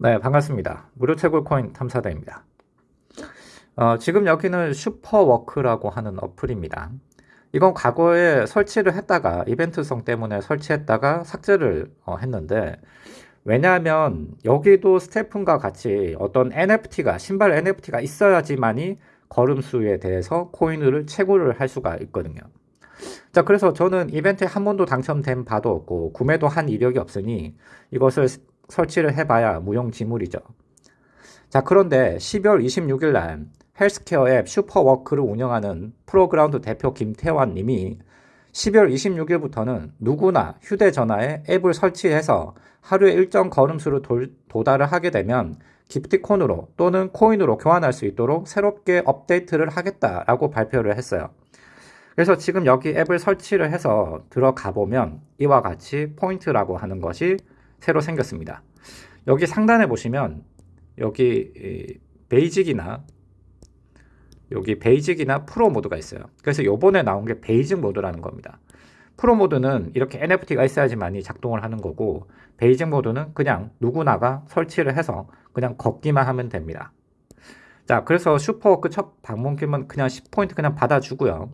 네, 반갑습니다. 무료 채굴 코인 탐사대입니다. 어, 지금 여기는 슈퍼워크라고 하는 어플입니다. 이건 과거에 설치를 했다가 이벤트성 때문에 설치했다가 삭제를 어, 했는데 왜냐하면 여기도 스테픈과 같이 어떤 NFT가 신발 NFT가 있어야지만이 걸음수에 대해서 코인을 채굴을 할 수가 있거든요. 자 그래서 저는 이벤트에 한 번도 당첨된 바도 없고 구매도 한 이력이 없으니 이것을 설치를 해봐야 무용지물이죠. 자 그런데 12월 26일 날 헬스케어 앱 슈퍼워크를 운영하는 프로그라운드 대표 김태환 님이 12월 26일부터는 누구나 휴대전화에 앱을 설치해서 하루에 일정 걸음수를 도, 도달을 하게 되면 기프티콘으로 또는 코인으로 교환할 수 있도록 새롭게 업데이트를 하겠다라고 발표를 했어요. 그래서 지금 여기 앱을 설치를 해서 들어가 보면 이와 같이 포인트라고 하는 것이 새로 생겼습니다. 여기 상단에 보시면 여기 basic이나 여기 basic이나 프로 모드가 있어요. 그래서 요번에 나온 게 basic 모드라는 겁니다. 프로 모드는 이렇게 NFT가 있어야지만이 작동을 하는 거고 basic 모드는 그냥 누구나가 설치를 해서 그냥 걷기만 하면 됩니다. 자 그래서 슈퍼워크 첫 방문금은 그냥 10포인트 그냥 받아주고요.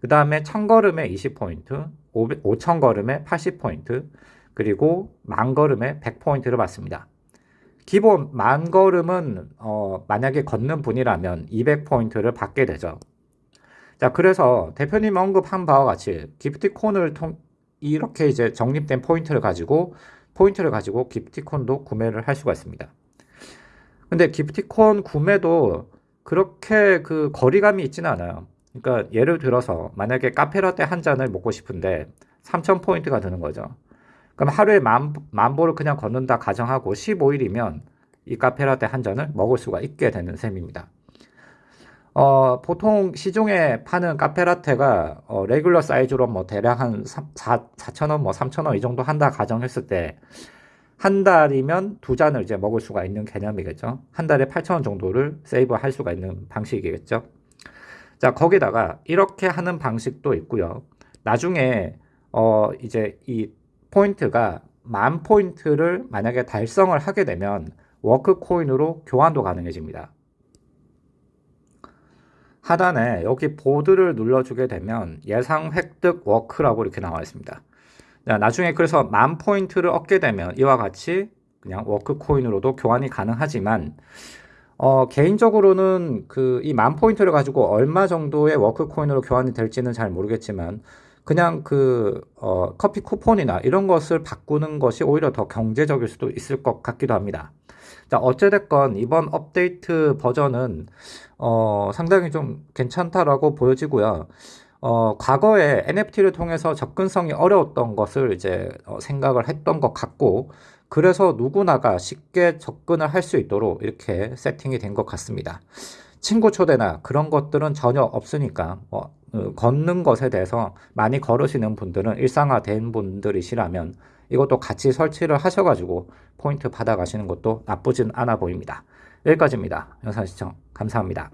그 다음에 1000걸음에 20포인트, 5000걸음에 80포인트, 그리고 만걸음에 100포인트를 받습니다. 기본 만걸음은 어, 만약에 걷는 분이라면 200포인트를 받게 되죠. 자, 그래서 대표님 언급한 바와 같이 기프티콘을 통 이렇게 이제 적립된 포인트를 가지고 포인트를 가지고 기프티콘도 구매를 할 수가 있습니다. 근데 기프티콘 구매도 그렇게 그 거리감이 있지는 않아요. 그러니까 예를 들어서 만약에 카페라떼 한 잔을 먹고 싶은데 3,000포인트가 드는 거죠. 그럼 하루에 만, 만 보를 그냥 걷는다 가정하고 15일이면 이 카페라떼 한 잔을 먹을 수가 있게 되는 셈입니다. 어, 보통 시중에 파는 카페라테가 어, 레귤러 사이즈로 뭐 대략 한 4, 4,000원, 뭐 3,000원 이 정도 한다 가정했을 때 한 달이면 두 잔을 이제 먹을 수가 있는 개념이겠죠. 한 달에 8,000원 정도를 세이브 할 수가 있는 방식이겠죠. 자, 거기다가 이렇게 하는 방식도 있고요. 나중에 어, 이제 이 포인트가 만 포인트를 만약에 달성을 하게 되면 워크 코인으로 교환도 가능해집니다. 하단에 여기 보드를 눌러주게 되면 예상 획득 워크라고 이렇게 나와 있습니다. 자, 나중에 그래서 만 포인트를 얻게 되면 이와 같이 그냥 워크 코인으로도 교환이 가능하지만 어, 개인적으로는 그 이 만 포인트를 가지고 얼마 정도의 워크 코인으로 교환이 될지는 잘 모르겠지만 그냥 그 어, 커피 쿠폰이나 이런 것을 바꾸는 것이 오히려 더 경제적일 수도 있을 것 같기도 합니다. 자, 어찌됐건 이번 업데이트 버전은 어, 상당히 좀 괜찮다라고 보여지고요. 어, 과거에 NFT를 통해서 접근성이 어려웠던 것을 이제 어, 생각을 했던 것 같고 그래서 누구나가 쉽게 접근을 할 수 있도록 이렇게 세팅이 된 것 같습니다. 친구 초대나 그런 것들은 전혀 없으니까 뭐, 어, 걷는 것에 대해서 많이 걸으시는 분들은 일상화된 분들이시라면 이것도 같이 설치를 하셔가지고 포인트 받아가시는 것도 나쁘진 않아 보입니다. 여기까지입니다. 영상 시청 감사합니다.